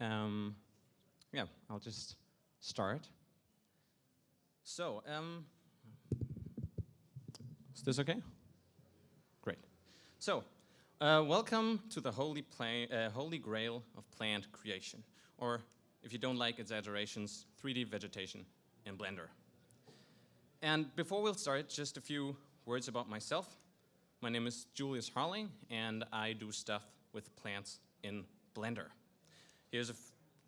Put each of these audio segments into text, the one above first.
um, yeah, I'll just start. So, um, is this okay? Great. So, uh, welcome to the holy, uh, holy grail of plant creation, or if you don't like exaggerations, 3D vegetation in Blender. And before we'll start, just a few words about myself. My name is Julius Harling, and I do stuff with plants in Blender. Here's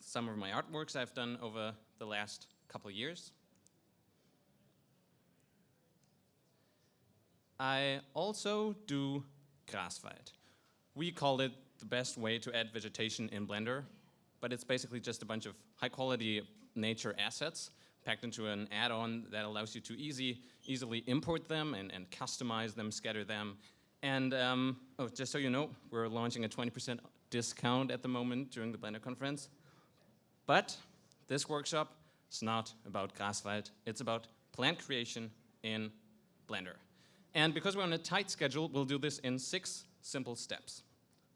some of my artworks I've done over the last couple years. I also do Graswald. We call it the best way to add vegetation in Blender, but it's basically just a bunch of high quality nature assets packed into an add-on that allows you to easy, easily import them and, and customize them, scatter them. And um, oh, just so you know, we're launching a 20% discount at the moment during the Blender conference. But this workshop is not about Graswald, it's about plant creation in Blender. And because we're on a tight schedule, we'll do this in six simple steps.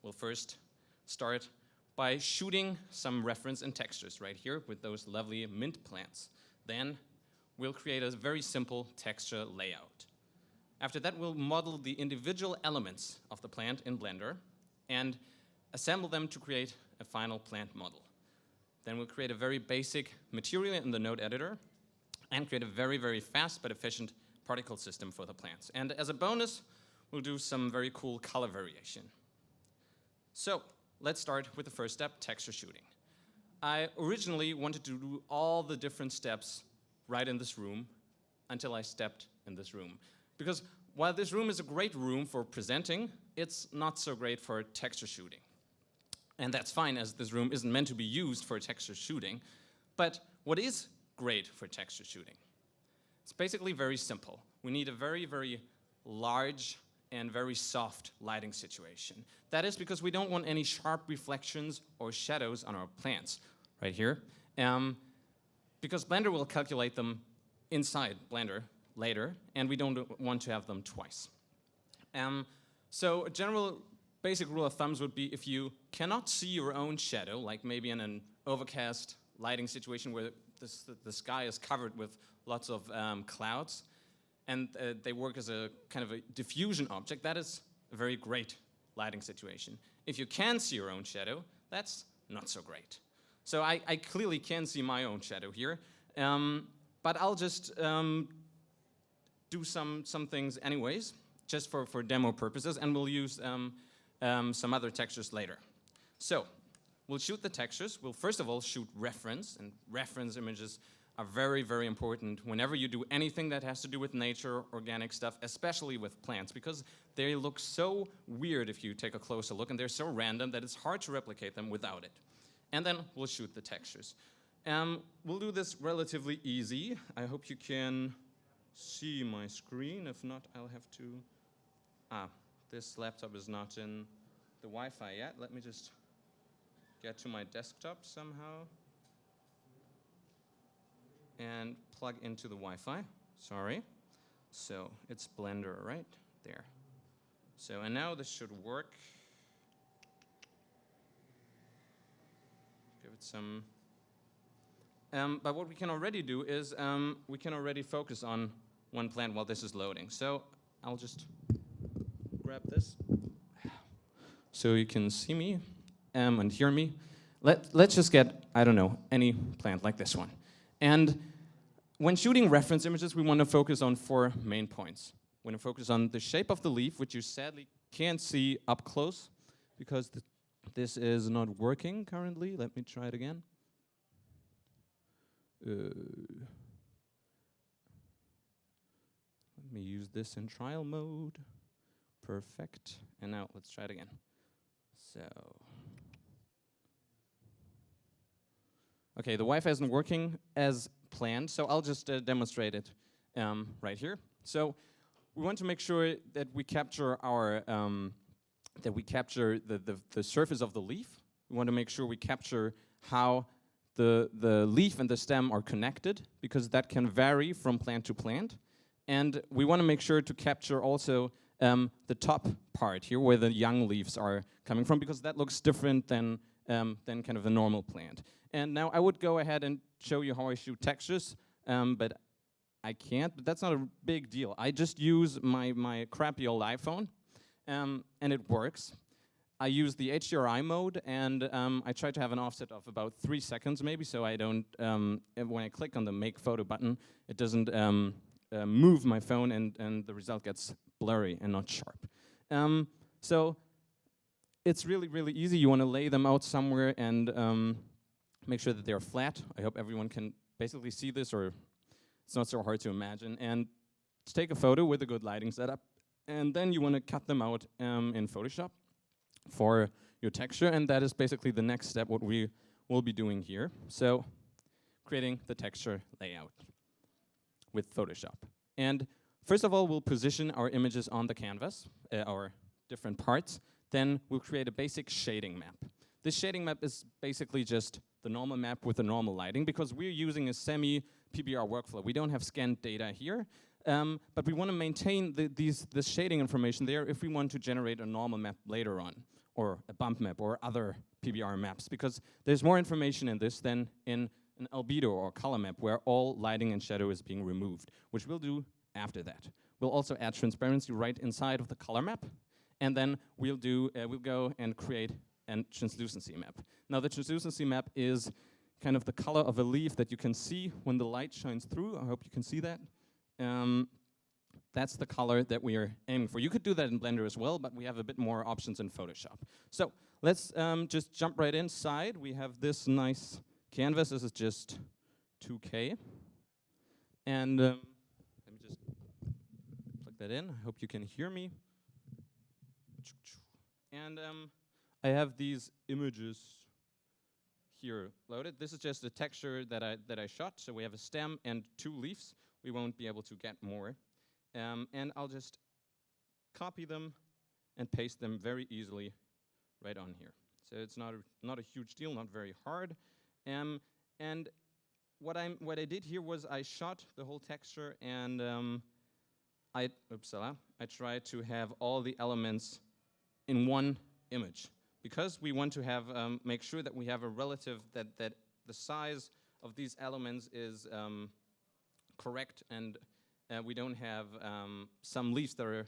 We'll first start by shooting some reference and textures right here with those lovely mint plants. Then we'll create a very simple texture layout. After that, we'll model the individual elements of the plant in Blender and assemble them to create a final plant model. Then we'll create a very basic material in the node editor and create a very, very fast but efficient particle system for the plants. And as a bonus, we'll do some very cool color variation. So let's start with the first step, texture shooting. I originally wanted to do all the different steps right in this room until I stepped in this room. Because while this room is a great room for presenting, it's not so great for texture shooting. And that's fine as this room isn't meant to be used for texture shooting. But what is great for texture shooting? It's basically very simple. We need a very, very large and very soft lighting situation. That is because we don't want any sharp reflections or shadows on our plants, right here. Um, because Blender will calculate them inside Blender later, and we don't want to have them twice. Um, so a general basic rule of thumbs would be if you cannot see your own shadow, like maybe in an overcast lighting situation where the, sky is covered with lots of um, clouds, and uh, they work as a kind of a diffusion object, that is a very great lighting situation. If you can see your own shadow, that's not so great. So I, I clearly can see my own shadow here, um, but I'll just um, do some, some things anyways, just for, for demo purposes, and we'll use um, um, some other textures later. So we'll shoot the textures. We'll first of all shoot reference, and reference images are very, very important whenever you do anything that has to do with nature, organic stuff, especially with plants, because they look so weird if you take a closer look, and they're so random that it's hard to replicate them without it. And then we'll shoot the textures. Um, we'll do this relatively easy. I hope you can see my screen. If not, I'll have to... Ah, this laptop is not in the Wi-Fi yet. Let me just get to my desktop somehow and plug into the Wi-Fi. Sorry. So it's Blender right there. So and now this should work. Give it some. Um, but what we can already do is um, we can already focus on one plant while this is loading. So I'll just grab this so you can see me and hear me. Let, let's just get, I don't know, any plant like this one. And when shooting reference images, we want to focus on four main points. We want to focus on the shape of the leaf, which you sadly can't see up close because th this is not working currently. Let me try it again. Uh, let me use this in trial mode. Perfect. And now let's try it again. So. Okay, the Wi-Fi isn't working as planned, so I'll just uh, demonstrate it um, right here. So we want to make sure that we capture our um, that we capture the, the, the surface of the leaf. We want to make sure we capture how the, the leaf and the stem are connected because that can vary from plant to plant. And we want to make sure to capture also um, the top part here where the young leaves are coming from because that looks different than, um, than kind of a normal plant. And now I would go ahead and show you how I shoot textures, um, but I can't, but that's not a big deal. I just use my, my crappy old iPhone, um, and it works. I use the HDRI mode, and um, I try to have an offset of about three seconds maybe, so I don't, um, when I click on the make photo button, it doesn't um, uh, move my phone and, and the result gets blurry and not sharp. Um, so it's really, really easy. You want to lay them out somewhere and um, make sure that they're flat. I hope everyone can basically see this, or it's not so hard to imagine. And take a photo with a good lighting setup, and then you want to cut them out um, in Photoshop for your texture, and that is basically the next step what we will be doing here. So creating the texture layout with Photoshop. And first of all, we'll position our images on the canvas, uh, our different parts. Then we'll create a basic shading map. This shading map is basically just the normal map with the normal lighting because we're using a semi-PBR workflow. We don't have scanned data here, um, but we want to maintain the, these, this shading information there if we want to generate a normal map later on, or a bump map, or other PBR maps, because there's more information in this than in an albedo or color map where all lighting and shadow is being removed, which we'll do after that. We'll also add transparency right inside of the color map, and then we'll do uh, we'll go and create a translucency map. Now the translucency map is kind of the color of a leaf that you can see when the light shines through. I hope you can see that. Um, that's the color that we are aiming for. You could do that in Blender as well, but we have a bit more options in Photoshop. So let's um, just jump right inside. We have this nice canvas. This is just 2K. And um, let me just plug that in. I hope you can hear me. And um, I have these images here loaded. This is just a texture that I, that I shot. So we have a stem and two leaves we won't be able to get more. Um, and I'll just copy them and paste them very easily right on here. So it's not a, not a huge deal, not very hard. Um, and what, I'm, what I did here was I shot the whole texture and um, I, oopsala, I tried to have all the elements in one image. Because we want to have, um, make sure that we have a relative, that, that the size of these elements is um, correct and uh, we don't have um, some leaves that are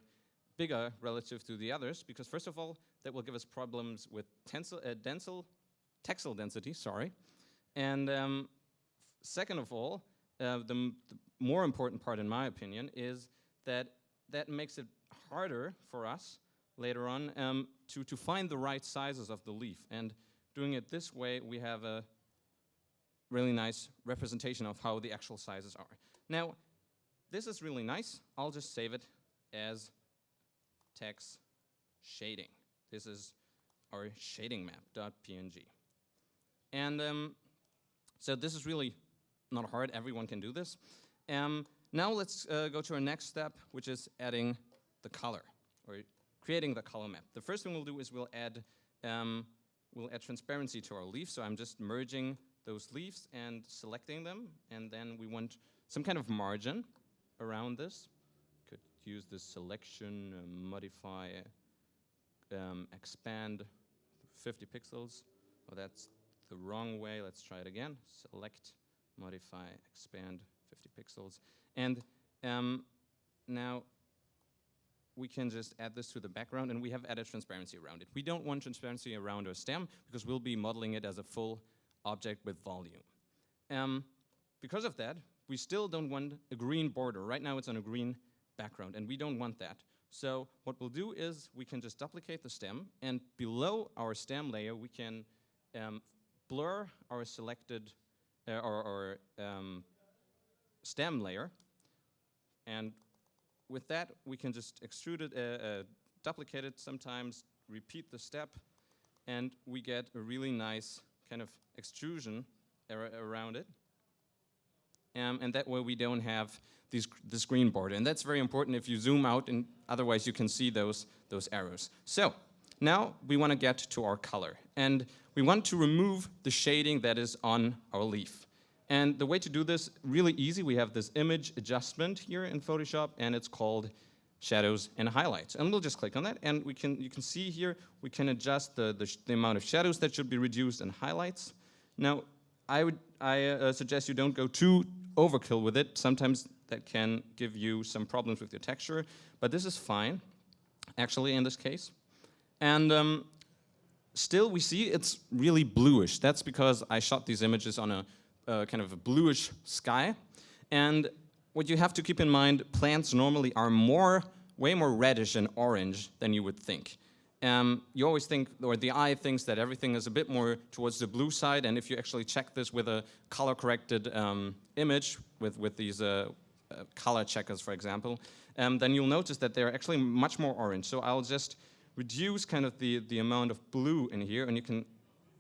bigger relative to the others because first of all that will give us problems with tensile, uh, densile, textile density, sorry. And um, second of all, uh, the, the, more important part in my opinion is that that makes it harder for us later on um, to, to find the right sizes of the leaf. And doing it this way, we have a really nice representation of how the actual sizes are. Now, this is really nice. I'll just save it as text shading. This is our shading map.png. And um, so this is really not hard. Everyone can do this. Um, now let's uh, go to our next step, which is adding the color, or creating the color map. The first thing we'll do is we'll add, um, we'll add transparency to our leaf. So I'm just merging those leaves and selecting them. And then we want some kind of margin around this. Could use the selection, uh, modify, um, expand 50 pixels. Oh, that's the wrong way. Let's try it again. Select, modify, expand 50 pixels. And um, now we can just add this to the background and we have added transparency around it. We don't want transparency around our stem because we'll be modeling it as a full object with volume. Um, because of that, we still don't want a green border. Right now it's on a green background, and we don't want that. So what we'll do is we can just duplicate the stem, and below our stem layer, we can um, blur our selected uh, or, um, stem layer. And with that, we can just extrude it, uh, uh, duplicate it sometimes, repeat the step, and we get a really nice kind of extrusion ar around it um, and that way we don't have these, this green border. And that's very important if you zoom out, and otherwise you can see those, those arrows. So now we want to get to our color. And we want to remove the shading that is on our leaf. And the way to do this, really easy, we have this image adjustment here in Photoshop, and it's called shadows and highlights. And we'll just click on that and we can, you can see here, we can adjust the, the, the amount of shadows that should be reduced and highlights. Now, I would I uh, suggest you don't go too overkill with it. Sometimes that can give you some problems with your texture, but this is fine, actually, in this case. And um, still, we see it's really bluish. That's because I shot these images on a uh, kind of a bluish sky. And what you have to keep in mind, plants normally are more, way more reddish and orange than you would think. Um, you always think, or the eye thinks that everything is a bit more towards the blue side, and if you actually check this with a color-corrected um, image, with, with these uh, uh, color checkers, for example, um, then you'll notice that they're actually much more orange. So I'll just reduce kind of the, the amount of blue in here, and you can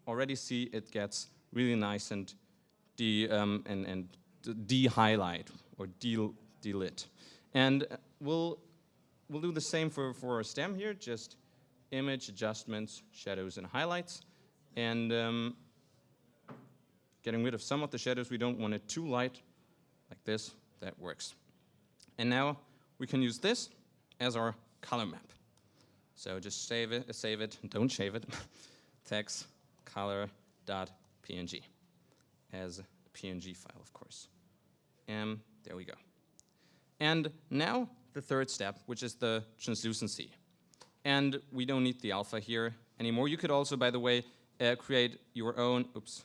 already see it gets really nice and de, um, and, and de-highlight or de-lit. And we'll, we'll do the same for, for a stem here, just image adjustments, shadows and highlights. And um, getting rid of some of the shadows, we don't want it too light, like this, that works. And now we can use this as our color map. So just save it, save it, don't shave it, text color.png as a PNG file, of course. And there we go. And now the third step, which is the translucency. And we don't need the alpha here anymore. You could also, by the way, uh, create your own, oops,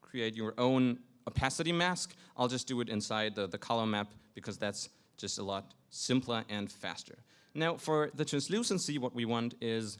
create your own opacity mask. I'll just do it inside the, the color map because that's just a lot simpler and faster. Now, for the translucency, what we want is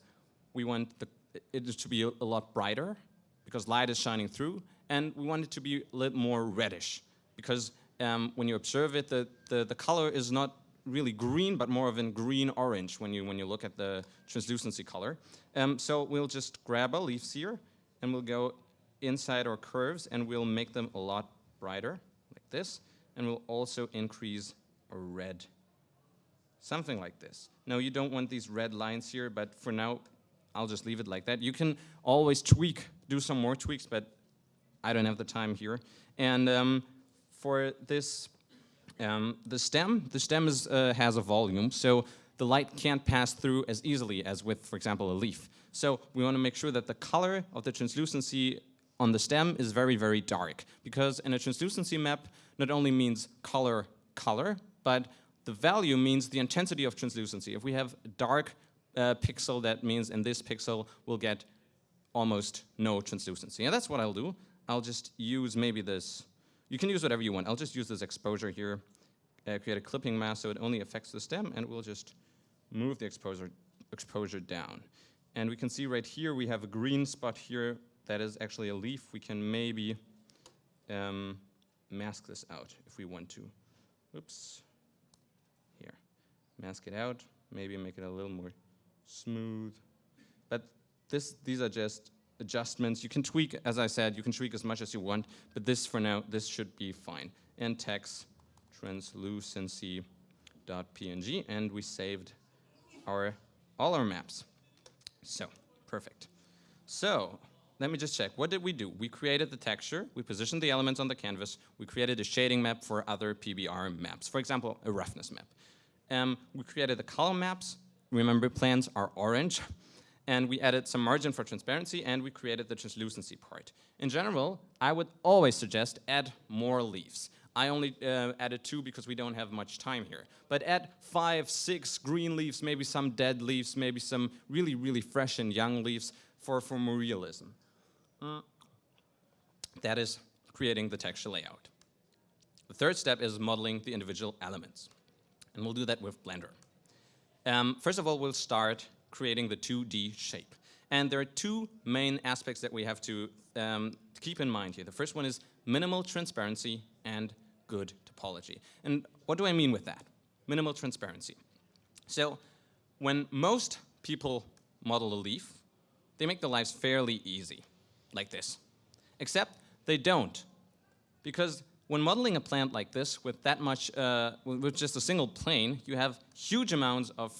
we want the, it to be a, a lot brighter because light is shining through, and we want it to be a little more reddish because um, when you observe it, the, the, the color is not really green, but more of a green-orange when you, when you look at the translucency color. Um, so we'll just grab our leaves here, and we'll go inside our curves, and we'll make them a lot brighter, like this, and we'll also increase a red, something like this. Now, you don't want these red lines here, but for now, I'll just leave it like that. You can always tweak, do some more tweaks, but I don't have the time here. And um, for this, um, the stem, the stem is, uh, has a volume, so the light can't pass through as easily as with, for example, a leaf. So we want to make sure that the color of the translucency on the stem is very, very dark, because in a translucency map, not only means color, color, but the value means the intensity of translucency. If we have a dark uh, pixel, that means in this pixel we'll get almost no translucency. And that's what I'll do. I'll just use maybe this. You can use whatever you want. I'll just use this exposure here, uh, create a clipping mask so it only affects the stem, and we'll just move the exposure, exposure down. And we can see right here we have a green spot here that is actually a leaf. We can maybe um, mask this out if we want to. Oops. Here. Mask it out. Maybe make it a little more smooth. But this, these are just adjustments. You can tweak, as I said, you can tweak as much as you want, but this for now, this should be fine. And text translucency.png, and we saved our all our maps. So, perfect. So, let me just check. What did we do? We created the texture, we positioned the elements on the canvas, we created a shading map for other PBR maps, for example, a roughness map. Um, we created the color maps. Remember, plants are orange. And we added some margin for transparency, and we created the translucency part. In general, I would always suggest add more leaves. I only uh, added two because we don't have much time here. But add five, six green leaves, maybe some dead leaves, maybe some really, really fresh and young leaves for, for more realism. Mm. That is creating the texture layout. The third step is modeling the individual elements. And we'll do that with Blender. Um, first of all, we'll start creating the 2D shape. And there are two main aspects that we have to um, keep in mind here. The first one is minimal transparency and good topology. And what do I mean with that? Minimal transparency. So when most people model a leaf, they make their lives fairly easy like this. Except they don't. Because when modeling a plant like this with that much, uh, with just a single plane, you have huge amounts of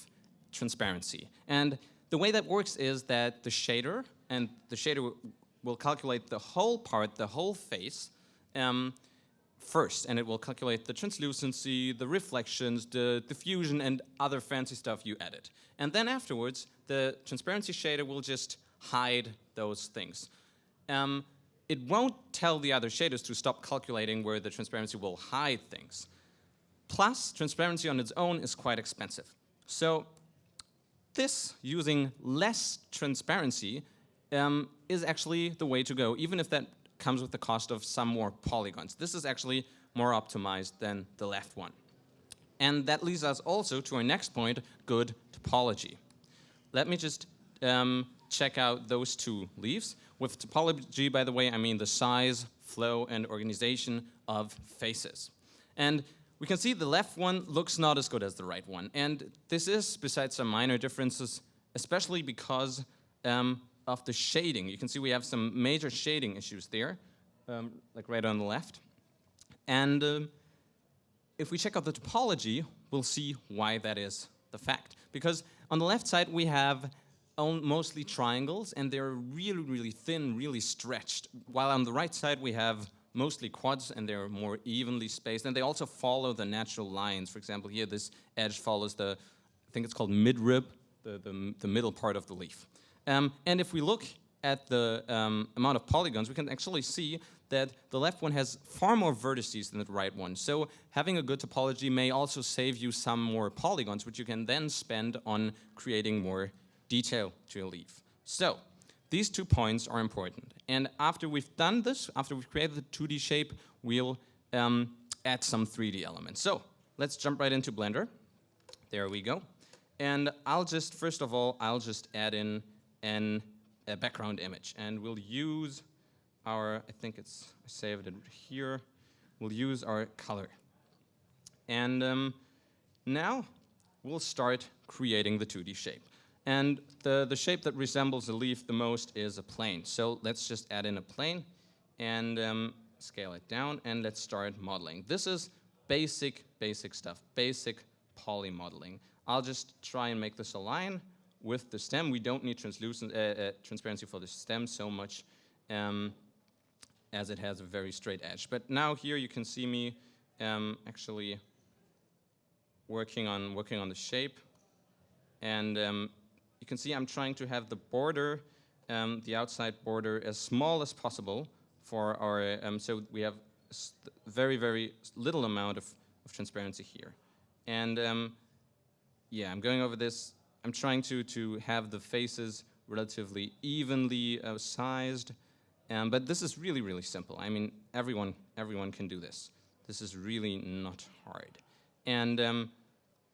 transparency. And the way that works is that the shader, and the shader will calculate the whole part, the whole face, um, first, and it will calculate the translucency, the reflections, the diffusion, and other fancy stuff you added. And then afterwards, the transparency shader will just hide those things. Um, it won't tell the other shaders to stop calculating where the transparency will hide things. Plus, transparency on its own is quite expensive. So this, using less transparency, um, is actually the way to go, even if that comes with the cost of some more polygons. This is actually more optimized than the left one. And that leads us also to our next point, good topology. Let me just um, check out those two leaves. With topology, by the way, I mean the size, flow, and organization of faces. And we can see the left one looks not as good as the right one. And this is, besides some minor differences, especially because um, of the shading. You can see we have some major shading issues there, um, like right on the left. And um, if we check out the topology, we'll see why that is the fact. Because on the left side, we have mostly triangles, and they're really, really thin, really stretched. While on the right side, we have mostly quads, and they're more evenly spaced. And they also follow the natural lines. For example, here, this edge follows the, I think it's called midrib, the, the, the middle part of the leaf. Um, and if we look at the um, amount of polygons, we can actually see that the left one has far more vertices than the right one. So having a good topology may also save you some more polygons, which you can then spend on creating more detail to your leaf. So these two points are important. And after we've done this, after we've created the 2D shape, we'll um, add some 3D elements. So let's jump right into Blender. There we go. And I'll just, first of all, I'll just add in an, a background image. And we'll use our, I think it's, I saved it here, we'll use our color. And um, now we'll start creating the 2D shape. And the, the shape that resembles a leaf the most is a plane. So let's just add in a plane and um, scale it down and let's start modeling. This is basic, basic stuff, basic poly modeling. I'll just try and make this align with the stem. We don't need translucent, uh, uh, transparency for the stem so much um, as it has a very straight edge. But now here you can see me um, actually working on, working on the shape. And um, you can see I'm trying to have the border, um, the outside border, as small as possible for our, um, so we have very, very little amount of, of transparency here. And um, yeah, I'm going over this I'm trying to, to have the faces relatively evenly uh, sized, um, but this is really, really simple. I mean, everyone, everyone can do this. This is really not hard. And um,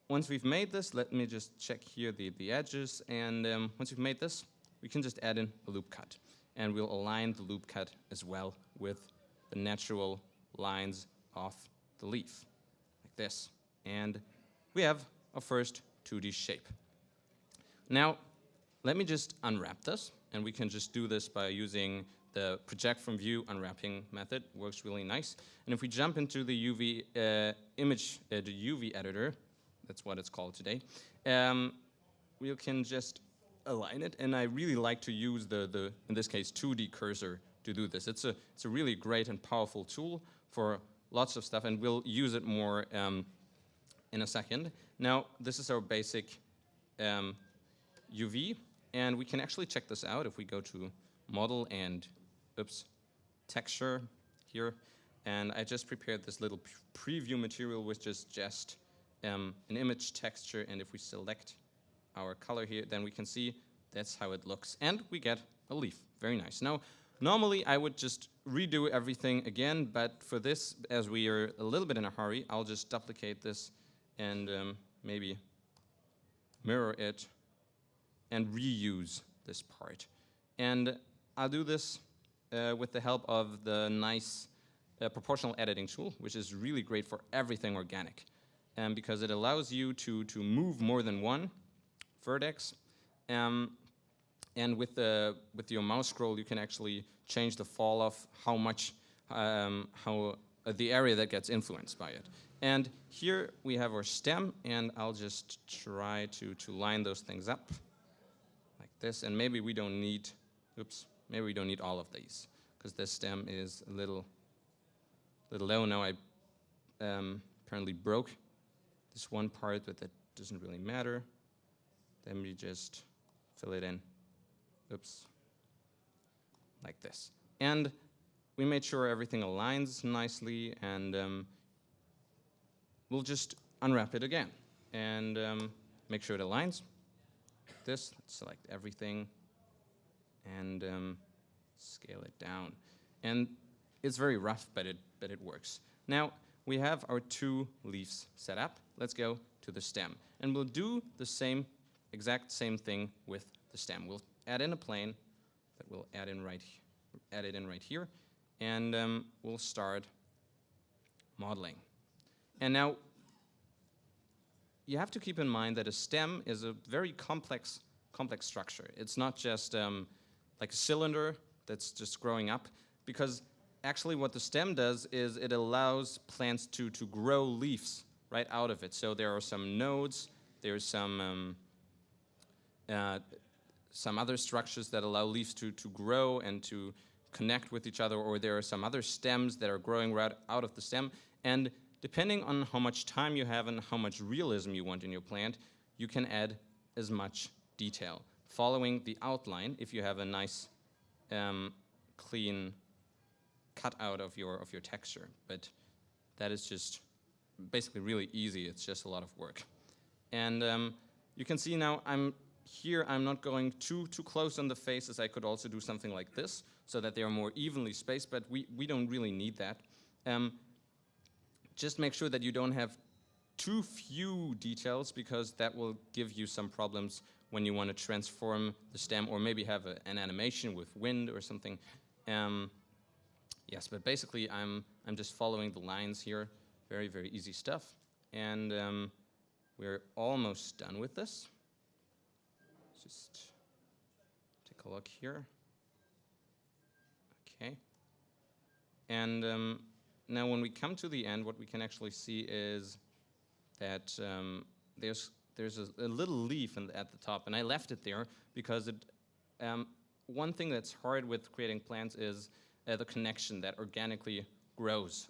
once we've made this, let me just check here the, the edges, and um, once we've made this, we can just add in a loop cut. And we'll align the loop cut as well with the natural lines of the leaf, like this. And we have a first 2D shape. Now, let me just unwrap this, and we can just do this by using the project from view unwrapping method. Works really nice. And if we jump into the UV uh, image, uh, the UV editor, that's what it's called today, um, we can just align it. And I really like to use the, the in this case, 2D cursor to do this. It's a, it's a really great and powerful tool for lots of stuff, and we'll use it more um, in a second. Now, this is our basic um, UV, and we can actually check this out if we go to model and, oops, texture here. And I just prepared this little preview material which is just um, an image texture, and if we select our color here, then we can see that's how it looks. And we get a leaf, very nice. Now, normally I would just redo everything again, but for this, as we are a little bit in a hurry, I'll just duplicate this and um, maybe mirror it and reuse this part. And I'll do this uh, with the help of the nice uh, proportional editing tool, which is really great for everything organic. Um, because it allows you to, to move more than one vertex. Um, and with, the, with your mouse scroll, you can actually change the fall off, how much, um, how uh, the area that gets influenced by it. And here we have our stem, and I'll just try to, to line those things up like this, and maybe we don't need, oops, maybe we don't need all of these, because this stem is a little little low. Now I um, apparently broke this one part, but that doesn't really matter. Then we just fill it in. Oops. Like this. And we made sure everything aligns nicely, and um, we'll just unwrap it again and um, make sure it aligns. This, Let's select everything and um, scale it down. And it's very rough, but it, but it works. Now, we have our two leaves set up. Let's go to the stem. And we'll do the same, exact same thing with the stem. We'll add in a plane that we'll add in right, add it in right here, and um, we'll start modeling. And now, you have to keep in mind that a stem is a very complex, complex structure. It's not just um, like a cylinder that's just growing up, because actually what the stem does is it allows plants to, to grow leaves right out of it. So there are some nodes, there's some, um, uh, some other structures that allow leaves to, to grow and to connect with each other, or there are some other stems that are growing right out of the stem. And depending on how much time you have and how much realism you want in your plant, you can add as much detail. Following the outline, if you have a nice, um, clean cut out of your, of your texture. But that is just basically really easy. It's just a lot of work. And um, you can see now I'm here, I'm not going too, too close on the faces. I could also do something like this so that they are more evenly spaced, but we, we don't really need that. Um, just make sure that you don't have too few details because that will give you some problems when you want to transform the stem or maybe have a, an animation with wind or something. Um, yes, but basically I'm, I'm just following the lines here. Very, very easy stuff. And um, we're almost done with this. Just take a look here. Okay. And um, now when we come to the end, what we can actually see is that um, there's, there's a, a little leaf the, at the top, and I left it there because it, um, one thing that's hard with creating plants is uh, the connection that organically grows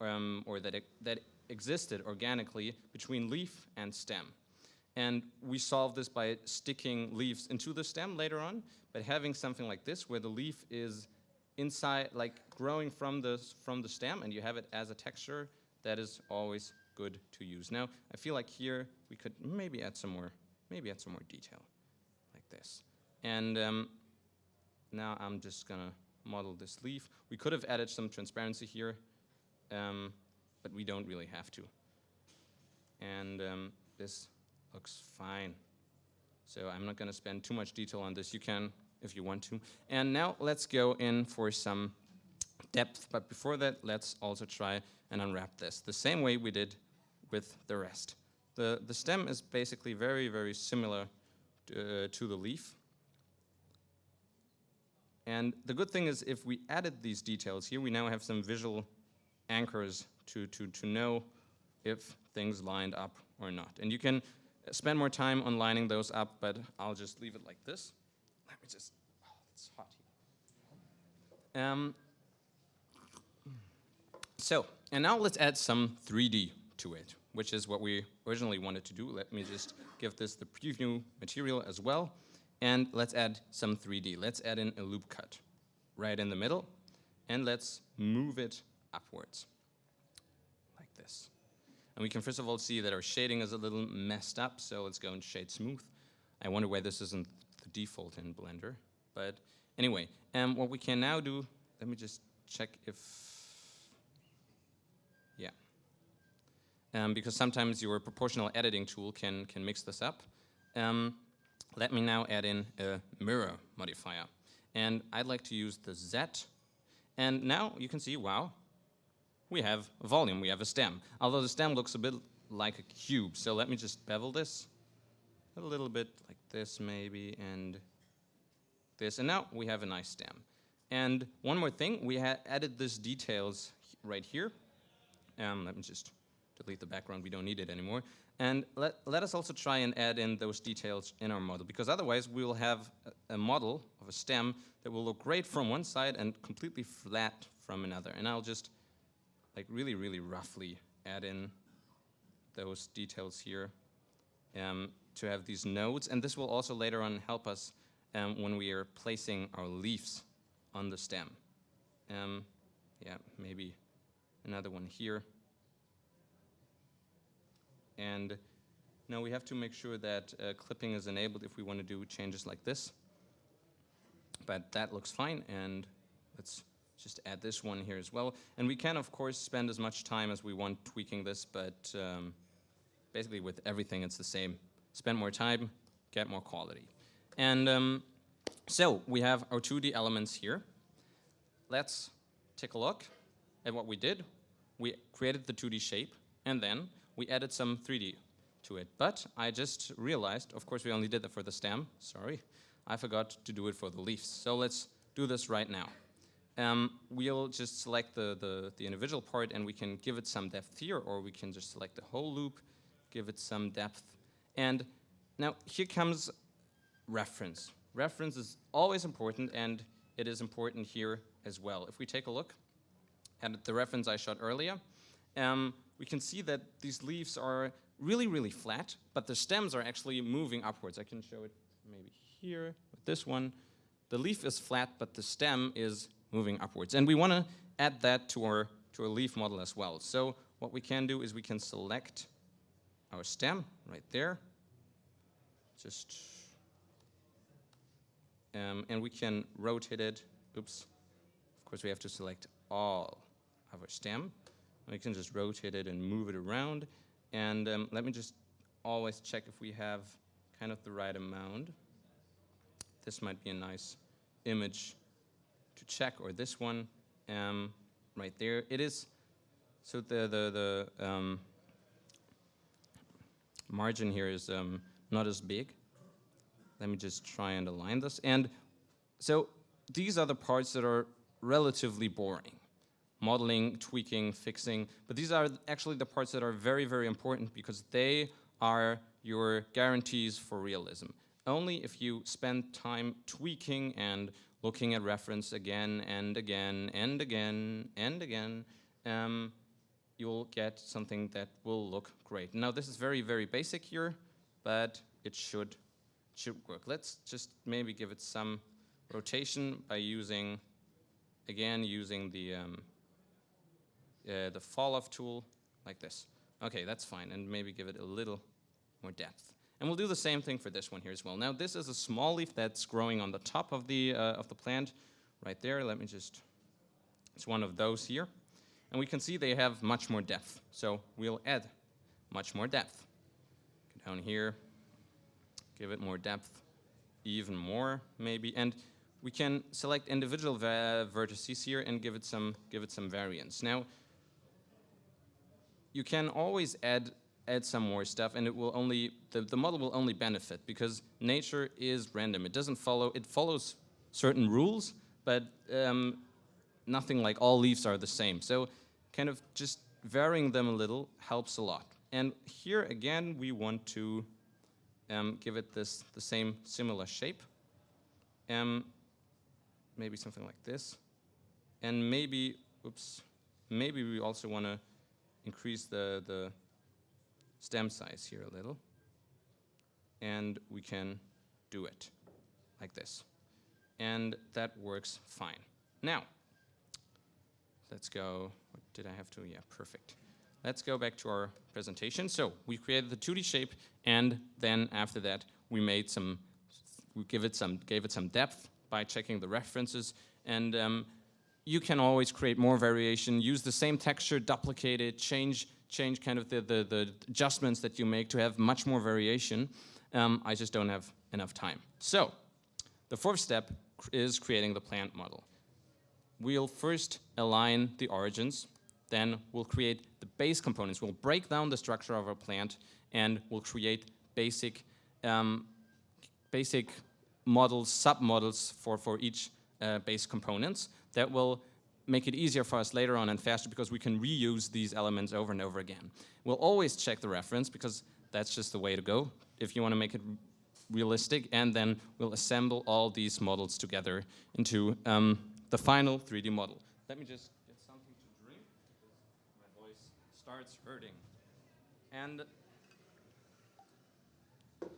um, or that, that existed organically between leaf and stem. And we solve this by sticking leaves into the stem later on, but having something like this where the leaf is inside, like growing from the, from the stem and you have it as a texture, that is always good to use. Now, I feel like here we could maybe add some more, maybe add some more detail like this. And um, now I'm just gonna model this leaf. We could have added some transparency here, um, but we don't really have to. And um, this looks fine. So I'm not going to spend too much detail on this. You can if you want to. And now let's go in for some depth. But before that, let's also try and unwrap this the same way we did with the rest. The, the stem is basically very, very similar uh, to the leaf. And the good thing is if we added these details here, we now have some visual anchors to, to, to know if things lined up or not. And you can spend more time on lining those up, but I'll just leave it like this. Let me just, oh, it's hot here. Um, so, and now let's add some 3D to it, which is what we originally wanted to do. Let me just give this the preview material as well. And let's add some 3D. Let's add in a loop cut right in the middle. And let's move it upwards like this. And we can first of all see that our shading is a little messed up, so let's go and shade smooth. I wonder why this isn't the default in Blender. But anyway, um, what we can now do, let me just check if, yeah. Um, because sometimes your proportional editing tool can, can mix this up. Um, let me now add in a mirror modifier. And I'd like to use the Z. And now you can see, wow, we have volume, we have a stem. Although the stem looks a bit like a cube. So let me just bevel this a little bit like this maybe, and this. And now we have a nice stem. And one more thing, we added this details right here. Um, let me just delete the background, we don't need it anymore. And let, let us also try and add in those details in our model, because otherwise we will have a, model of a stem that will look great from one side and completely flat from another. And I'll just like really, really roughly add in those details here um, to have these nodes. And this will also later on help us um, when we are placing our leaves on the stem. Um, yeah, maybe another one here. And now we have to make sure that uh, clipping is enabled if we want to do changes like this. But that looks fine, and let's just add this one here as well. And we can, of course, spend as much time as we want tweaking this, but um, basically with everything it's the same. Spend more time, get more quality. And um, so we have our 2D elements here. Let's take a look at what we did. We created the 2D shape, and then we added some 3D to it. But I just realized, of course we only did that for the stem, sorry. I forgot to do it for the leaves. So let's do this right now. Um, we'll just select the, the, the, individual part and we can give it some depth here, or we can just select the whole loop, give it some depth. And now here comes reference. Reference is always important and it is important here as well. If we take a look at the reference I shot earlier, um, we can see that these leaves are really, really flat, but the stems are actually moving upwards. I can show it maybe here with this one. The leaf is flat, but the stem is moving upwards. And we want to add that to our, to our leaf model as well. So what we can do is we can select our stem right there. Just, um, and we can rotate it. Oops. Of course, we have to select all of our stem. We can just rotate it and move it around. And um, let me just always check if we have kind of the right amount. This might be a nice image to check, or this one um, right there. It is, so the, the, the um, margin here is um, not as big. Let me just try and align this. And so these are the parts that are relatively boring modeling, tweaking, fixing. But these are actually the parts that are very, very important because they are your guarantees for realism. Only if you spend time tweaking and looking at reference again and again and again and again, um, you'll get something that will look great. Now this is very, very basic here, but it should, should work. Let's just maybe give it some rotation by using, again, using the um, uh, the fall off tool like this. Okay, that's fine, and maybe give it a little more depth. And we'll do the same thing for this one here as well. Now this is a small leaf that's growing on the top of the, uh, of the plant right there. Let me just, it's one of those here. And we can see they have much more depth. So we'll add much more depth. Go down here, give it more depth, even more maybe. And we can select individual vertices here and give it some, give it some variance. Now, you can always add add some more stuff and it will only, the, the model will only benefit because nature is random. It doesn't follow, it follows certain rules, but um, nothing like all leaves are the same. So kind of just varying them a little helps a lot. And here again, we want to um, give it this the same similar shape. Um, maybe something like this. And maybe, oops, maybe we also want to increase the, the stem size here a little. And we can do it like this. And that works fine. Now, let's go, what did I have to, yeah, perfect. Let's go back to our presentation. So we created the 2D shape and then after that we made some, we give it some, gave it some depth by checking the references and um, you can always create more variation, use the same texture, duplicate it, change, change kind of the, the, the adjustments that you make to have much more variation. Um, I just don't have enough time. So the fourth step is creating the plant model. We'll first align the origins, then we'll create the base components. We'll break down the structure of our plant and we'll create basic, um, basic models, submodels for, for each uh, base components that will make it easier for us later on and faster because we can reuse these elements over and over again. We'll always check the reference because that's just the way to go if you want to make it realistic and then we'll assemble all these models together into um, the final 3D model. Let me just get something to drink. My voice starts hurting. And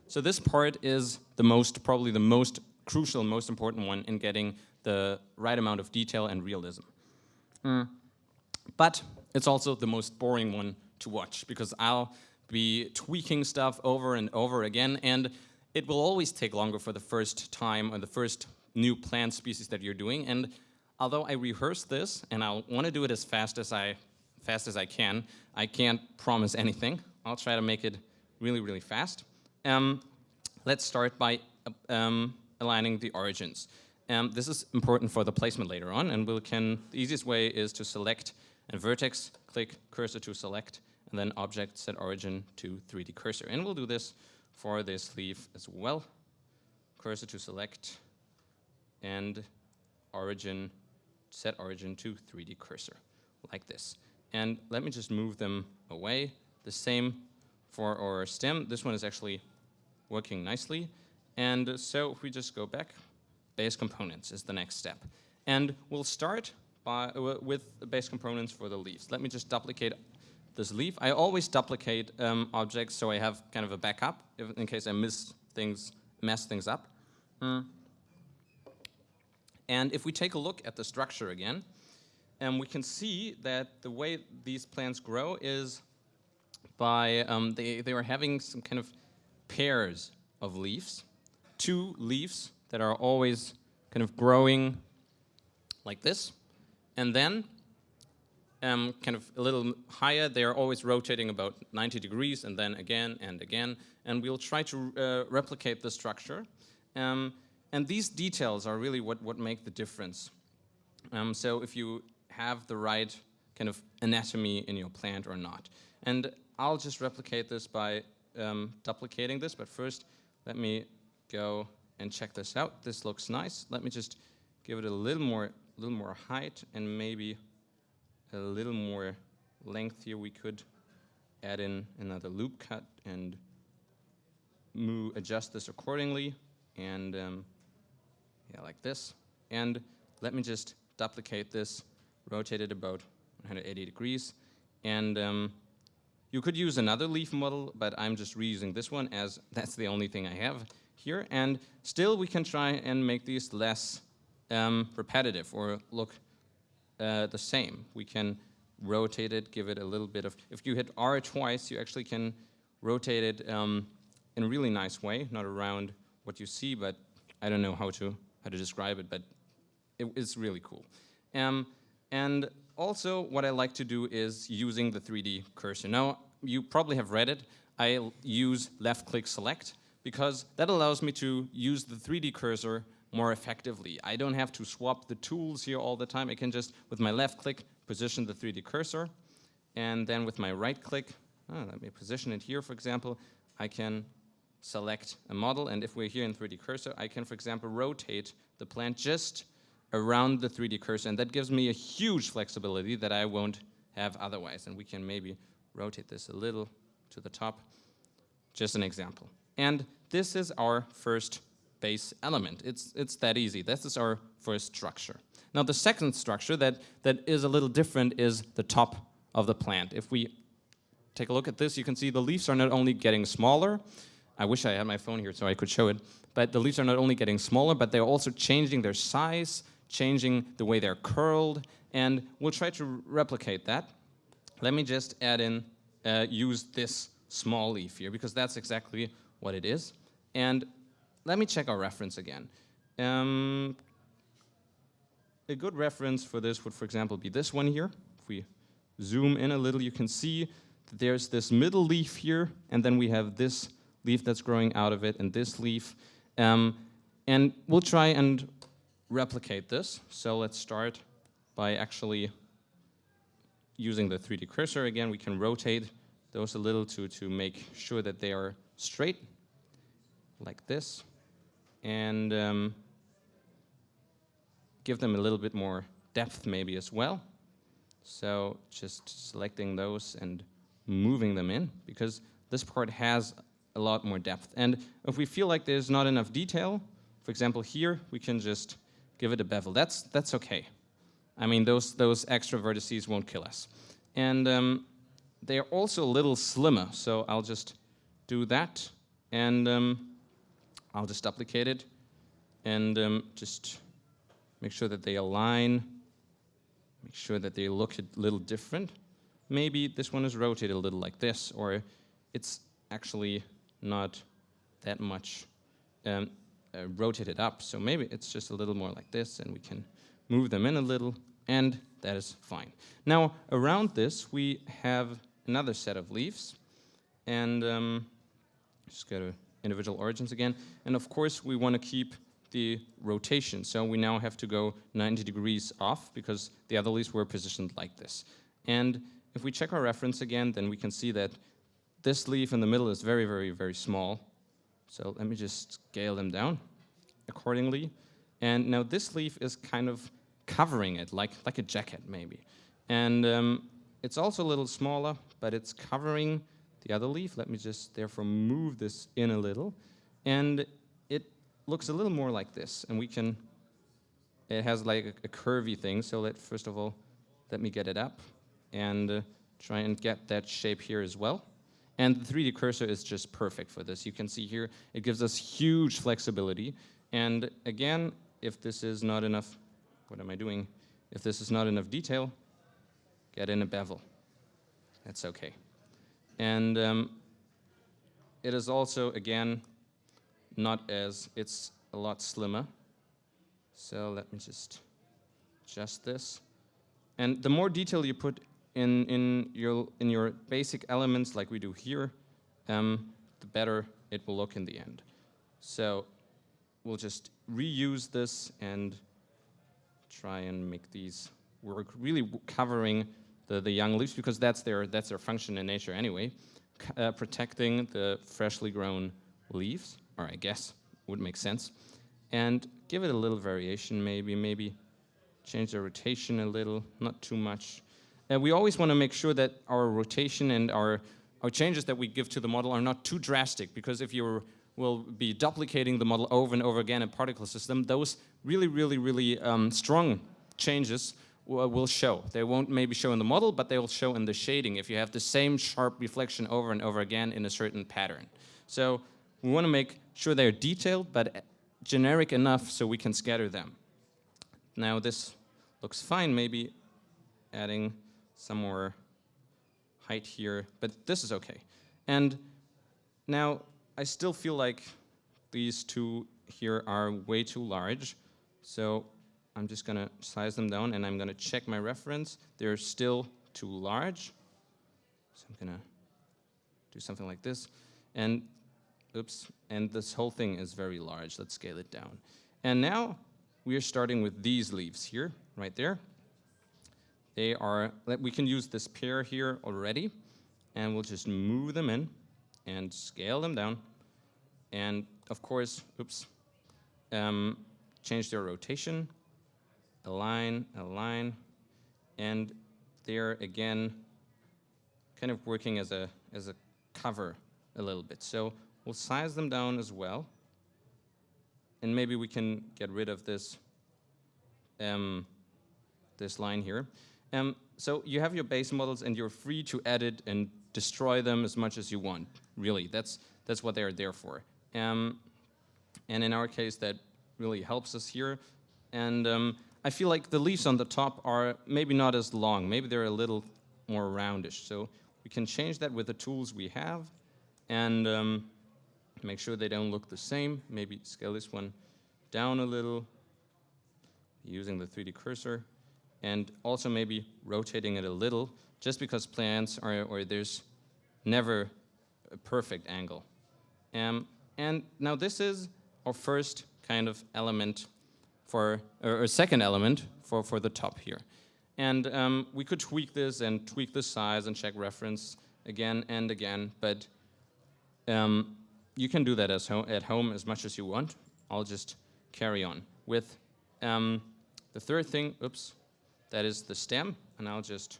so this part is the most, probably the most crucial, most important one in getting the right amount of detail and realism. Mm. But it's also the most boring one to watch because I'll be tweaking stuff over and over again and it will always take longer for the first time or the first new plant species that you're doing and although I rehearse this and I'll want to do it as fast as I fast as I can, I can't promise anything. I'll try to make it really, really fast. Um, let's start by um, aligning the origins. Um, this is important for the placement later on, and we can, the easiest way is to select a vertex, click cursor to select, and then object set origin to 3D cursor. And we'll do this for this leaf as well. Cursor to select, and origin, set origin to 3D cursor, like this. And let me just move them away. The same for our stem. This one is actually working nicely. And so if we just go back, base components is the next step. And we'll start by, uh, with base components for the leaves. Let me just duplicate this leaf. I always duplicate um, objects so I have kind of a backup if, in case I miss things, mess things up. Mm. And if we take a look at the structure again, and we can see that the way these plants grow is by, um, they, they are having some kind of pairs of leaves, two leaves that are always kind of growing like this. And then um, kind of a little higher, they're always rotating about 90 degrees and then again and again. And we'll try to uh, replicate the structure. Um, and these details are really what, what make the difference. Um, so if you have the right kind of anatomy in your plant or not. And I'll just replicate this by um, duplicating this, but first let me go and check this out. This looks nice. Let me just give it a little more, little more height and maybe a little more length here. We could add in another loop cut and move, adjust this accordingly, and um, yeah, like this. And let me just duplicate this, rotate it about 180 degrees, and um, you could use another leaf model, but I'm just reusing this one as that's the only thing I have here. And still we can try and make these less um, repetitive or look uh, the same. We can rotate it, give it a little bit of, if you hit R twice, you actually can rotate it um, in a really nice way, not around what you see, but I don't know how to, how to describe it, but it, it's really cool. Um, and also, what I like to do is using the 3D cursor. Now, you probably have read it. I use left-click select because that allows me to use the 3D cursor more effectively. I don't have to swap the tools here all the time. I can just, with my left click, position the 3D cursor. And then with my right click, oh, let me position it here, for example, I can select a model. And if we're here in 3D cursor, I can, for example, rotate the plant just around the 3D cursor, and that gives me a huge flexibility that I won't have otherwise. And we can maybe rotate this a little to the top, just an example. And this is our first base element. It's, it's that easy. This is our first structure. Now the second structure that, that is a little different is the top of the plant. If we take a look at this, you can see the leaves are not only getting smaller, I wish I had my phone here so I could show it, but the leaves are not only getting smaller, but they're also changing their size, changing the way they're curled, and we'll try to replicate that. Let me just add in, uh, use this small leaf here, because that's exactly what it is. And let me check our reference again. Um, a good reference for this would, for example, be this one here. If we zoom in a little, you can see that there's this middle leaf here, and then we have this leaf that's growing out of it, and this leaf. Um, and we'll try and replicate this. So let's start by actually using the 3D cursor again. We can rotate those a little to, to make sure that they are straight, like this, and um, give them a little bit more depth maybe as well. So just selecting those and moving them in, because this part has a lot more depth. And if we feel like there's not enough detail, for example here, we can just give it a bevel. That's, that's okay. I mean, those, those extra vertices won't kill us. And um, they are also a little slimmer. So I'll just do that, and um, I'll just duplicate it, and um, just make sure that they align, make sure that they look a little different. Maybe this one is rotated a little like this, or it's actually not that much um, uh, rotated up. So maybe it's just a little more like this, and we can move them in a little, and that is fine. Now, around this, we have another set of leaves, and um, just go to individual origins again. And of course, we want to keep the rotation. So we now have to go 90 degrees off because the other leaves were positioned like this. And if we check our reference again, then we can see that this leaf in the middle is very, very, very small. So let me just scale them down accordingly. And now this leaf is kind of covering it, like, like a jacket maybe. And um, it's also a little smaller, but it's covering the other leaf. Let me just therefore move this in a little. And it looks a little more like this. And we can, it has like a, a curvy thing. So let, first of all, let me get it up and uh, try and get that shape here as well. And the 3D cursor is just perfect for this. You can see here, it gives us huge flexibility. And again, if this is not enough, what am I doing? If this is not enough detail, get in a bevel. That's okay. And um, it is also, again, not as, it's a lot slimmer. So let me just adjust this. And the more detail you put in, in, your, in your basic elements like we do here, um, the better it will look in the end. So we'll just reuse this and try and make these work, really covering the, the young leaves because that's their, that's their function in nature anyway, uh, protecting the freshly grown leaves, or I guess would make sense, and give it a little variation maybe, maybe change the rotation a little, not too much. And we always want to make sure that our rotation and our, our changes that we give to the model are not too drastic because if you will be duplicating the model over and over again in particle system, those really, really, really um, strong changes will show. They won't maybe show in the model, but they will show in the shading if you have the same sharp reflection over and over again in a certain pattern. So we want to make sure they're detailed, but uh, generic enough so we can scatter them. Now this looks fine, maybe adding some more height here, but this is okay. And now I still feel like these two here are way too large, so I'm just gonna size them down and I'm gonna check my reference. They're still too large. So I'm gonna do something like this. And, oops, and this whole thing is very large. Let's scale it down. And now we are starting with these leaves here, right there. They are, we can use this pair here already, and we'll just move them in and scale them down. And of course, oops, um, change their rotation align, align, and they're again kind of working as a, as a cover a little bit. So we'll size them down as well, and maybe we can get rid of this, um, this line here. Um, so you have your base models and you're free to edit and destroy them as much as you want, really. That's, that's what they're there for. Um, and in our case, that really helps us here. And um, I feel like the leaves on the top are maybe not as long. Maybe they're a little more roundish. So we can change that with the tools we have and um, make sure they don't look the same. Maybe scale this one down a little using the 3D cursor and also maybe rotating it a little just because plants are, or there's never a perfect angle. Um, and now this is our first kind of element for, or a second element for, for the top here. And um, we could tweak this and tweak the size and check reference again and again, but um, you can do that as ho at home as much as you want. I'll just carry on with um, the third thing, oops, that is the stem, and I'll just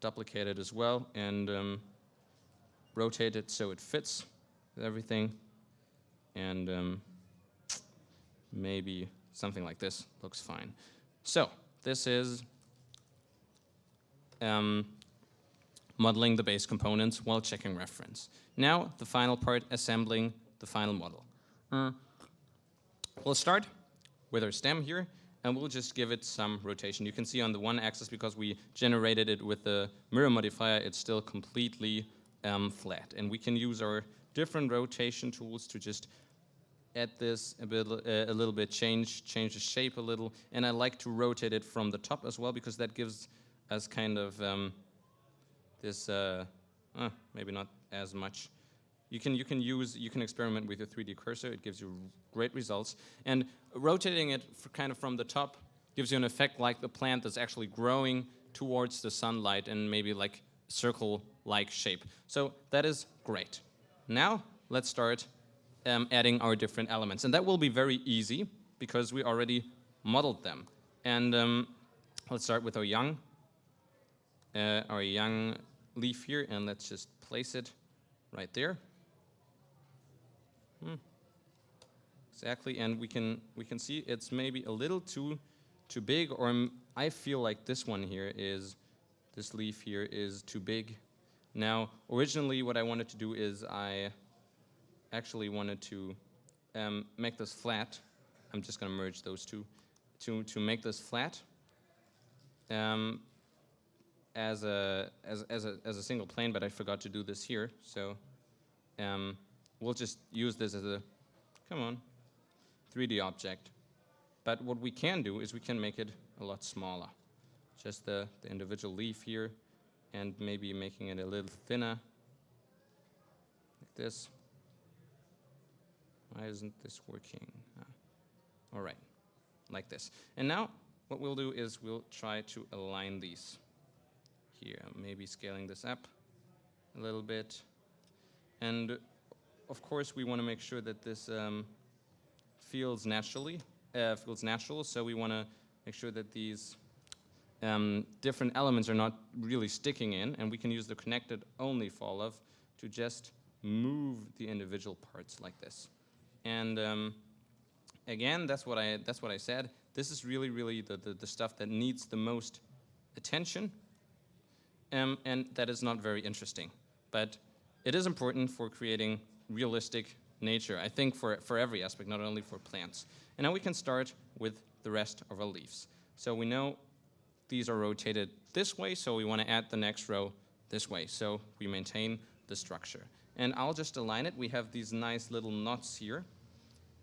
duplicate it as well and um, rotate it so it fits with everything. And um, maybe something like this looks fine. So this is um, modeling the base components while checking reference. Now, the final part, assembling the final model. Uh, we'll start with our stem here, and we'll just give it some rotation. You can see on the one axis, because we generated it with the mirror modifier, it's still completely um, flat. And we can use our different rotation tools to just add this a, bit, uh, a little bit, change, change the shape a little. And I like to rotate it from the top as well, because that gives us kind of um, this, uh, uh, maybe not as much you can, you can use, you can experiment with your 3D cursor. It gives you great results. And rotating it kind of from the top gives you an effect like the plant that's actually growing towards the sunlight and maybe like circle-like shape. So that is great. Now let's start um, adding our different elements. And that will be very easy because we already modeled them. And um, let's start with our young, uh, our young leaf here, and let's just place it right there. Hmm. Exactly, and we can we can see it's maybe a little too too big, or I feel like this one here is this leaf here is too big. Now, originally, what I wanted to do is I actually wanted to um, make this flat. I'm just going to merge those two to to make this flat. Um, as a as as a as a single plane, but I forgot to do this here. So. Um, we'll just use this as a, come on, 3D object. But what we can do is we can make it a lot smaller. Just the, the individual leaf here and maybe making it a little thinner, like this. Why isn't this working? Ah. All right, like this. And now what we'll do is we'll try to align these here. Maybe scaling this up a little bit. And of course, we want to make sure that this um, feels naturally, uh, feels natural. So we want to make sure that these um, different elements are not really sticking in, and we can use the connected only falloff to just move the individual parts like this. And um, again, that's what I that's what I said. This is really, really the, the, the stuff that needs the most attention, um, and that is not very interesting. But it is important for creating realistic nature, I think for, for every aspect, not only for plants. And now we can start with the rest of our leaves. So we know these are rotated this way, so we want to add the next row this way. So we maintain the structure. And I'll just align it. We have these nice little knots here,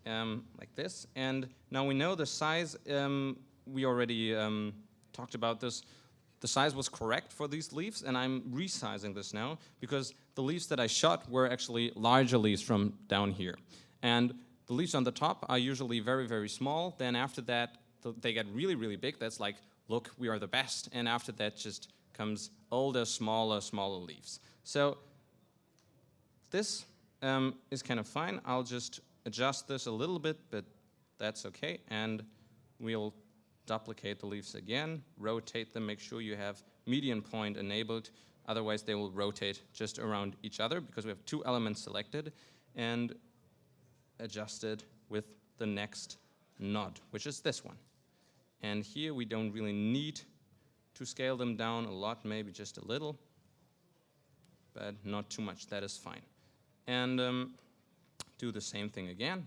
um, like this. And now we know the size, um, we already um, talked about this. The size was correct for these leaves, and I'm resizing this now because the leaves that I shot were actually larger leaves from down here. And the leaves on the top are usually very, very small. Then after that, th they get really, really big. That's like, look, we are the best. And after that just comes older, smaller, smaller leaves. So this um, is kind of fine. I'll just adjust this a little bit, but that's okay. And we'll duplicate the leaves again, rotate them, make sure you have median point enabled. Otherwise, they will rotate just around each other because we have two elements selected and adjusted with the next node, which is this one. And here we don't really need to scale them down a lot, maybe just a little, but not too much, that is fine. And um, do the same thing again.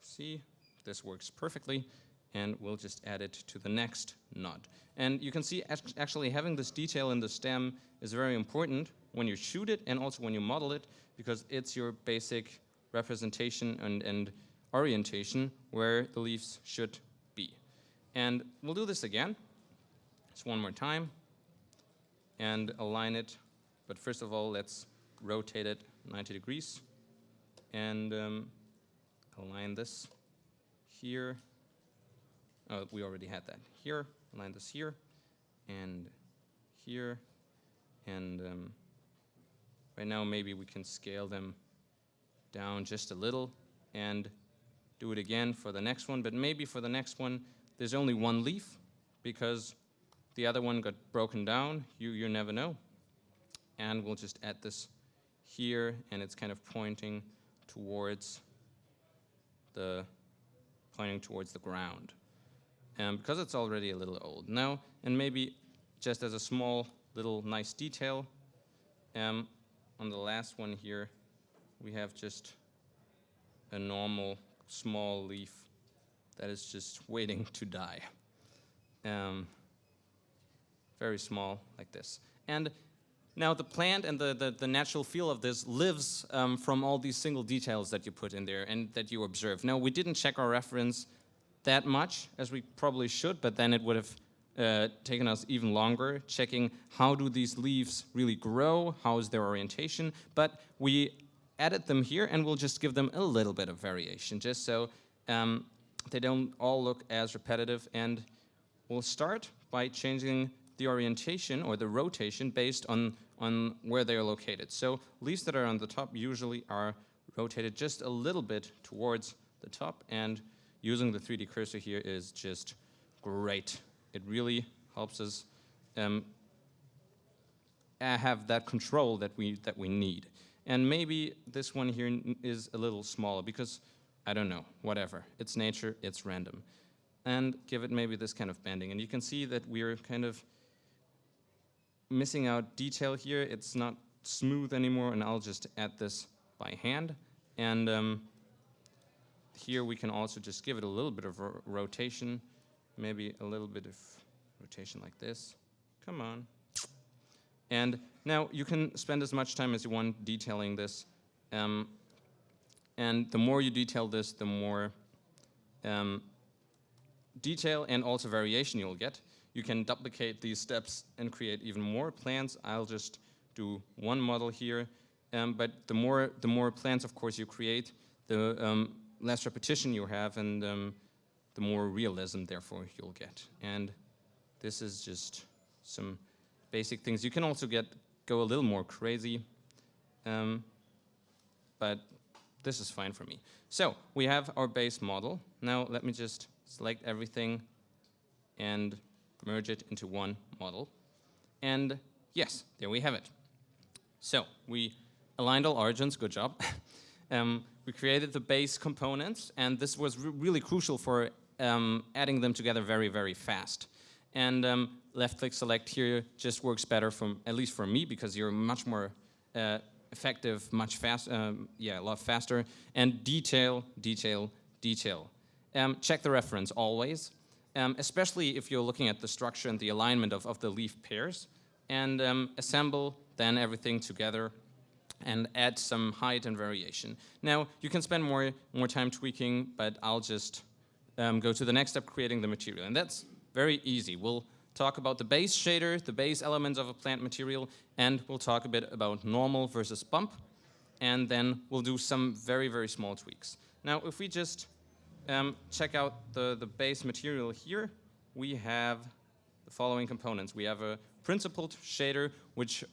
See, this works perfectly and we'll just add it to the next node. And you can see actually having this detail in the stem is very important when you shoot it and also when you model it because it's your basic representation and, and orientation where the leaves should be. And we'll do this again, just one more time, and align it. But first of all, let's rotate it 90 degrees and um, align this here Oh, we already had that here. Align this here and here. And um, right now maybe we can scale them down just a little and do it again for the next one. But maybe for the next one, there's only one leaf because the other one got broken down. You, you never know. And we'll just add this here, and it's kind of pointing towards the pointing towards the ground um, because it's already a little old. Now, and maybe just as a small little nice detail. Um, on the last one here, we have just a normal small leaf that is just waiting to die. Um, very small, like this. And now the plant and the, the, the natural feel of this lives um, from all these single details that you put in there and that you observe. Now we didn't check our reference that much as we probably should, but then it would have uh, taken us even longer checking how do these leaves really grow, how is their orientation, but we added them here and we'll just give them a little bit of variation just so um, they don't all look as repetitive and we'll start by changing the orientation or the rotation based on, on where they are located. So leaves that are on the top usually are rotated just a little bit towards the top and using the 3D cursor here is just great. It really helps us um, have that control that we, that we need. And maybe this one here is a little smaller because, I don't know, whatever. It's nature, it's random. And give it maybe this kind of bending. And you can see that we're kind of missing out detail here. It's not smooth anymore, and I'll just add this by hand. And um, here we can also just give it a little bit of ro rotation, maybe a little bit of rotation like this. Come on. And now you can spend as much time as you want detailing this. Um, and the more you detail this, the more um, detail and also variation you'll get. You can duplicate these steps and create even more plans. I'll just do one model here. Um, but the more, the more plans, of course, you create, the um, less repetition you have and um, the more realism, therefore, you'll get. And this is just some basic things. You can also get go a little more crazy, um, but this is fine for me. So we have our base model. Now let me just select everything and merge it into one model. And yes, there we have it. So we aligned all origins, good job. um, we created the base components, and this was re really crucial for um, adding them together very, very fast. And um, left click select here just works better from, at least for me, because you're much more uh, effective, much fast, um, yeah, a lot faster. And detail, detail, detail. Um, check the reference always, um, especially if you're looking at the structure and the alignment of, of the leaf pairs. And um, assemble then everything together and add some height and variation. Now, you can spend more, more time tweaking, but I'll just um, go to the next step, creating the material. And that's very easy. We'll talk about the base shader, the base elements of a plant material, and we'll talk a bit about normal versus bump, and then we'll do some very, very small tweaks. Now, if we just um, check out the, the base material here, we have the following components. We have a principled shader, which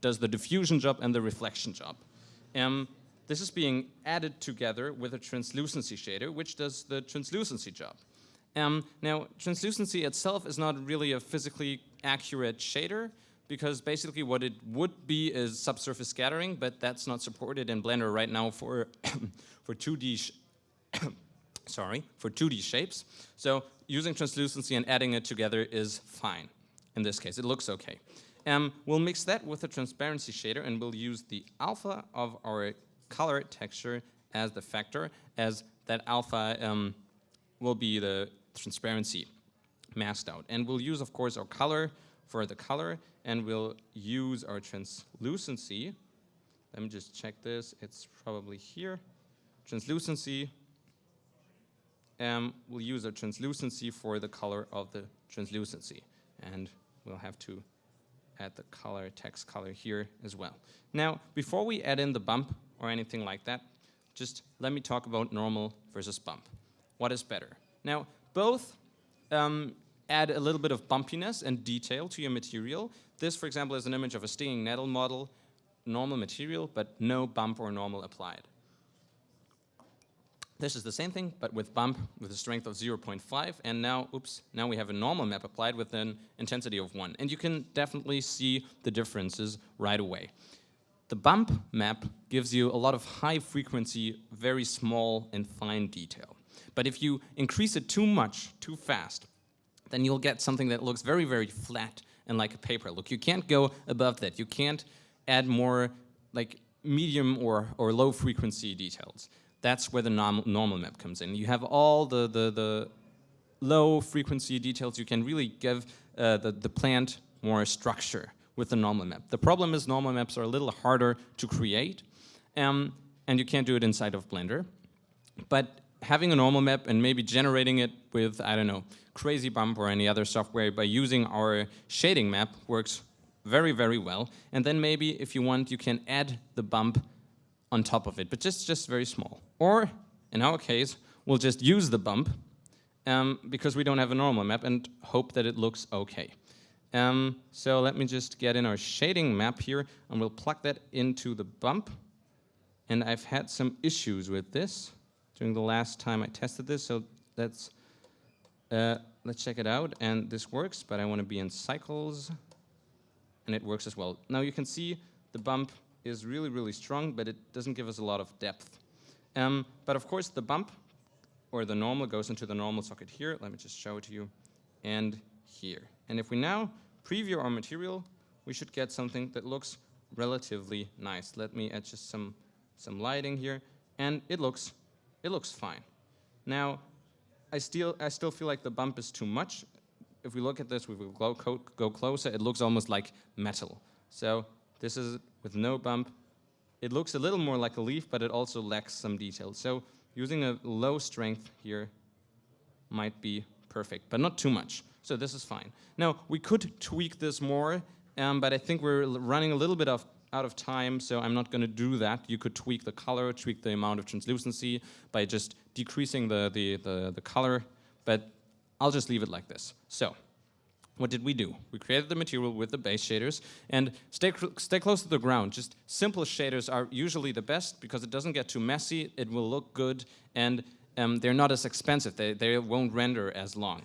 does the diffusion job and the reflection job. Um, this is being added together with a translucency shader, which does the translucency job. Um, now, translucency itself is not really a physically accurate shader because basically what it would be is subsurface scattering, but that's not supported in Blender right now for for 2D sorry, for 2D shapes. So using translucency and adding it together is fine. In this case, it looks okay. Um, we'll mix that with a transparency shader and we'll use the alpha of our color texture as the factor, as that alpha um, will be the transparency masked out. And we'll use, of course, our color for the color, and we'll use our translucency. Let me just check this. It's probably here. Translucency. Um, we'll use a translucency for the color of the translucency. And we'll have to add the color, text color here as well. Now, before we add in the bump or anything like that, just let me talk about normal versus bump. What is better? Now, both um, add a little bit of bumpiness and detail to your material. This, for example, is an image of a stinging nettle model, normal material, but no bump or normal applied. This is the same thing, but with bump with a strength of 0.5, and now, oops, now we have a normal map applied with an intensity of 1. And you can definitely see the differences right away. The bump map gives you a lot of high frequency, very small and fine detail. But if you increase it too much, too fast, then you'll get something that looks very, very flat and like a paper look. You can't go above that. You can't add more like medium or, or low frequency details. That's where the norm, normal map comes in. You have all the, the, the low frequency details. You can really give uh, the, the plant more structure with the normal map. The problem is normal maps are a little harder to create um, and you can't do it inside of Blender. But having a normal map and maybe generating it with, I don't know, Crazy Bump or any other software by using our shading map works very, very well. And then maybe if you want, you can add the bump on top of it, but just, just very small. Or in our case, we'll just use the bump um, because we don't have a normal map and hope that it looks okay. Um, so let me just get in our shading map here and we'll plug that into the bump. And I've had some issues with this during the last time I tested this, so let's, uh, let's check it out. And this works, but I want to be in cycles, and it works as well. Now you can see the bump is really, really strong, but it doesn't give us a lot of depth. Um, but of course, the bump, or the normal, goes into the normal socket here. Let me just show it to you. And here. And if we now preview our material, we should get something that looks relatively nice. Let me add just some some lighting here, and it looks, it looks fine. Now, I still, I still feel like the bump is too much. If we look at this, we will go, go closer, it looks almost like metal. So this is with no bump. It looks a little more like a leaf, but it also lacks some detail. So using a low strength here might be perfect, but not too much. So this is fine. Now, we could tweak this more, um, but I think we're running a little bit of out of time, so I'm not going to do that. You could tweak the color, tweak the amount of translucency by just decreasing the, the, the, the color, but I'll just leave it like this. So, what did we do? We created the material with the base shaders and stay, stay close to the ground. Just simple shaders are usually the best because it doesn't get too messy, it will look good, and um, they're not as expensive. They, they won't render as long.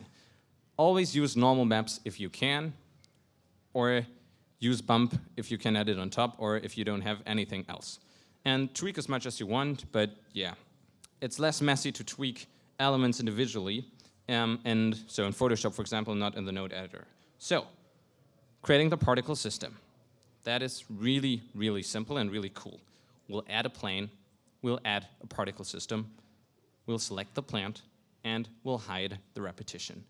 Always use normal maps if you can, or use bump if you can add it on top or if you don't have anything else. And tweak as much as you want, but yeah, it's less messy to tweak elements individually. Um, and so in Photoshop, for example, not in the node editor. So creating the particle system. That is really, really simple and really cool. We'll add a plane, we'll add a particle system, we'll select the plant, and we'll hide the repetition.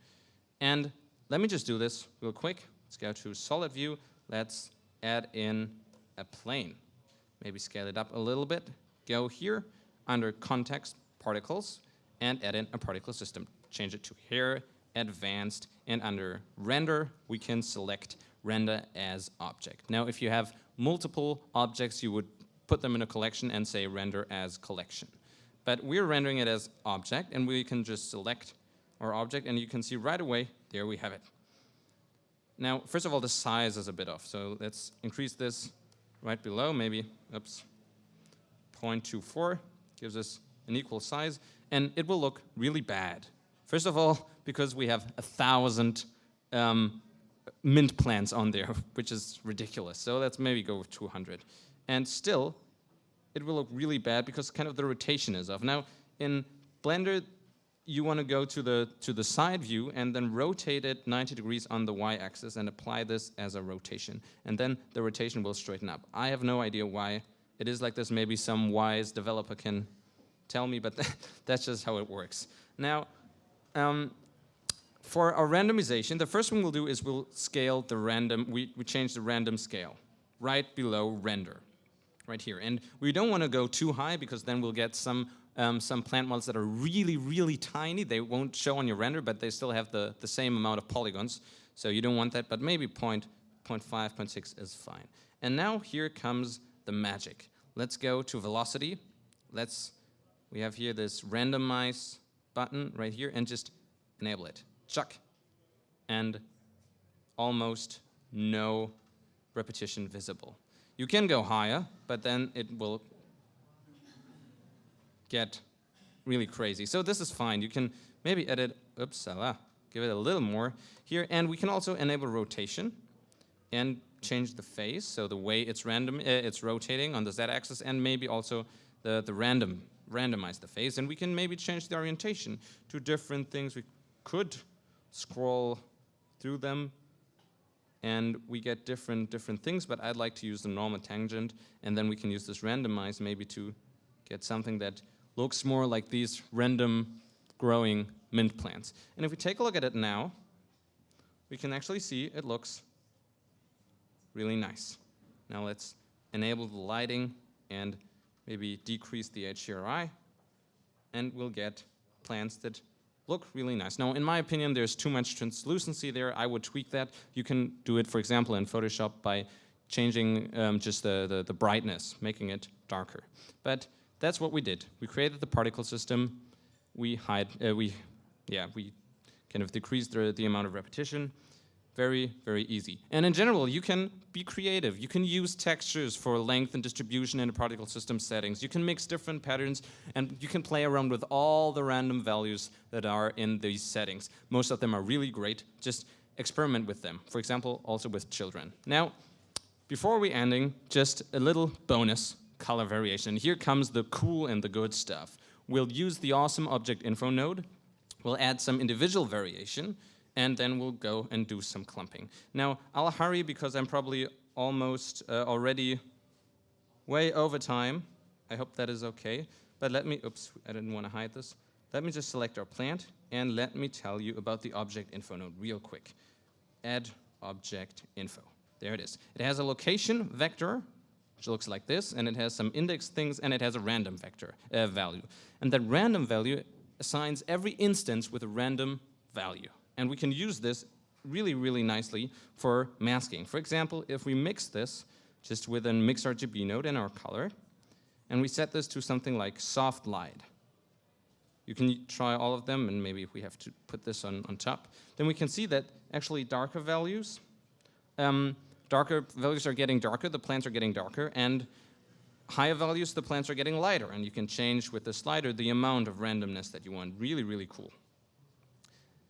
And let me just do this real quick. Let's go to solid view, let's add in a plane. Maybe scale it up a little bit. Go here under context particles and add in a particle system. Change it to here, advanced, and under render, we can select render as object. Now, if you have multiple objects, you would put them in a collection and say render as collection. But we're rendering it as object, and we can just select our object, and you can see right away, there we have it. Now, first of all, the size is a bit off. So let's increase this right below, maybe, oops, 0.24 gives us an equal size. And it will look really bad. First of all, because we have a thousand um, mint plants on there, which is ridiculous. So let's maybe go with 200. And still, it will look really bad because kind of the rotation is off. Now, in Blender, you want to go to the, to the side view and then rotate it 90 degrees on the y-axis and apply this as a rotation. And then the rotation will straighten up. I have no idea why it is like this. Maybe some wise developer can tell me, but that's just how it works. Now, um, for our randomization, the first thing we'll do is we'll scale the random, we, we change the random scale right below render, right here. And we don't want to go too high because then we'll get some um, some plant models that are really, really tiny. They won't show on your render, but they still have the, the same amount of polygons. So you don't want that, but maybe point, 0 0.5, 0.6 is fine. And now here comes the magic. Let's go to velocity. Let's, we have here this randomize button right here and just enable it. Chuck. And almost no repetition visible. You can go higher, but then it will get really crazy. So this is fine. You can maybe edit, oops, give it a little more here. And we can also enable rotation and change the phase, so the way it's random, uh, it's rotating on the z-axis, and maybe also the, the random, randomize the phase. And we can maybe change the orientation to different things. We could scroll through them. and we get different different things, but I'd like to use the normal tangent, and then we can use this randomize maybe to get something that looks more like these random growing mint plants. And if we take a look at it now, we can actually see it looks really nice. Now let's enable the lighting and maybe decrease the HDRI, and we'll get plants that look really nice. Now, in my opinion, there's too much translucency there. I would tweak that. You can do it, for example, in Photoshop by changing um, just the, the, the, brightness, making it darker. But that's what we did. We created the particle system. We hide, uh, we, yeah, we kind of decreased the, the amount of repetition. Very, very easy. And in general, you can be creative. You can use textures for length and distribution in the particle system settings. You can mix different patterns, and you can play around with all the random values that are in these settings. Most of them are really great. Just experiment with them. For example, also with children. Now, before we ending, just a little bonus color variation. Here comes the cool and the good stuff. We'll use the awesome object info node. We'll add some individual variation and then we'll go and do some clumping. Now, I'll hurry because I'm probably almost uh, already way over time. I hope that is okay. But let me, oops, I didn't want to hide this. Let me just select our plant and let me tell you about the object info node real quick. Add object info. There it is. It has a location vector, which looks like this, and it has some index things, and it has a random vector uh, value. And that random value assigns every instance with a random value. And we can use this really, really nicely for masking. For example, if we mix this just with a mix RGB node in our color, and we set this to something like soft light. You can try all of them, and maybe we have to put this on, on top, then we can see that actually darker values, um, darker values are getting darker, the plants are getting darker, and higher values, the plants are getting lighter, and you can change with the slider the amount of randomness that you want. Really, really cool.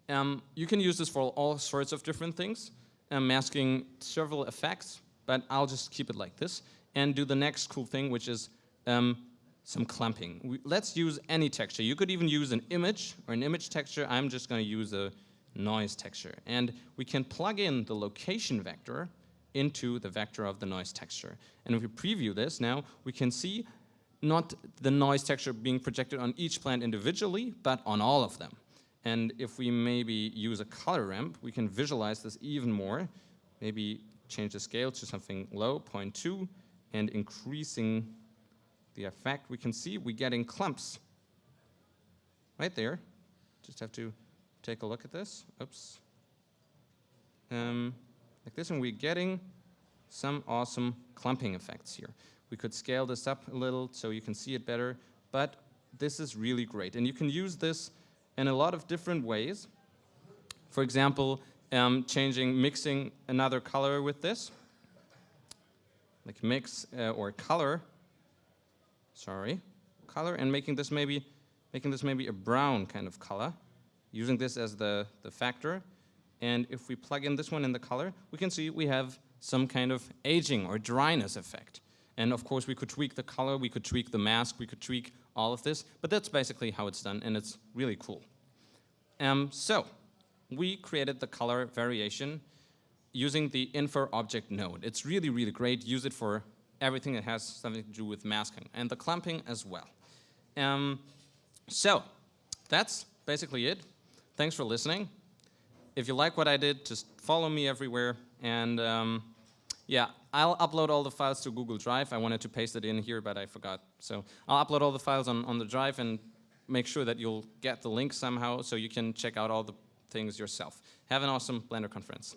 Um, you can use this for all sorts of different things, masking several effects, but I'll just keep it like this and do the next cool thing, which is um, some clumping. We, let's use any texture. You could even use an image or an image texture. I'm just going to use a noise texture. And we can plug in the location vector into the vector of the noise texture. And if we preview this now, we can see not the noise texture being projected on each plant individually, but on all of them. And if we maybe use a color ramp, we can visualize this even more. Maybe change the scale to something low, 0.2, and increasing the effect, we can see we're getting clumps right there. Just have to take a look at this. Oops. Um, like this, and we're getting some awesome clumping effects here. We could scale this up a little so you can see it better, but this is really great. And you can use this in a lot of different ways. For example, um, changing, mixing another color with this, like mix uh, or color, sorry, color, and making this maybe, making this maybe a brown kind of color, using this as the, the factor. And if we plug in this one in the color, we can see we have some kind of aging or dryness effect. And of course, we could tweak the color, we could tweak the mask, we could tweak all of this, but that's basically how it's done, and it's really cool. Um, so, we created the color variation using the info object node. It's really, really great. Use it for everything that has something to do with masking, and the clumping as well. Um, so, that's basically it. Thanks for listening. If you like what I did, just follow me everywhere, and um, yeah, I'll upload all the files to Google Drive. I wanted to paste it in here, but I forgot. So I'll upload all the files on, on the drive and make sure that you'll get the link somehow so you can check out all the things yourself. Have an awesome Blender conference.